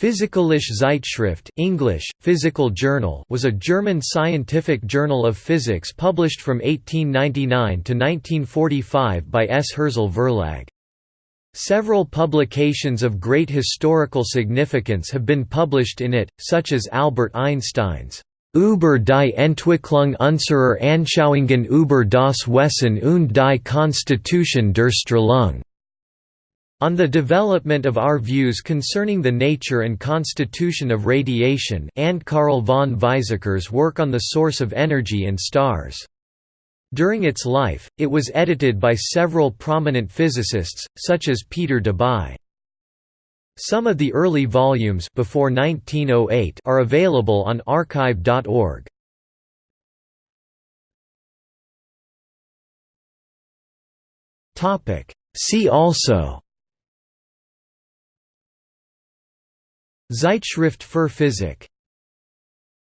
Physikalische Zeitschrift English, Physical Journal was a German scientific journal of physics published from 1899 to 1945 by S. Hirzel Verlag. Several publications of great historical significance have been published in it, such as Albert Einstein's Über die Entwicklung unserer Anschauungen über das Wesen und die Konstitution der Strahlung on the development of our views concerning the nature and constitution of radiation and Carl von Weizsäcker's work on the source of energy in stars. During its life, it was edited by several prominent physicists, such as Peter Debye. Some of the early volumes before 1908 are available on archive.org. See also Zeitschrift für Physik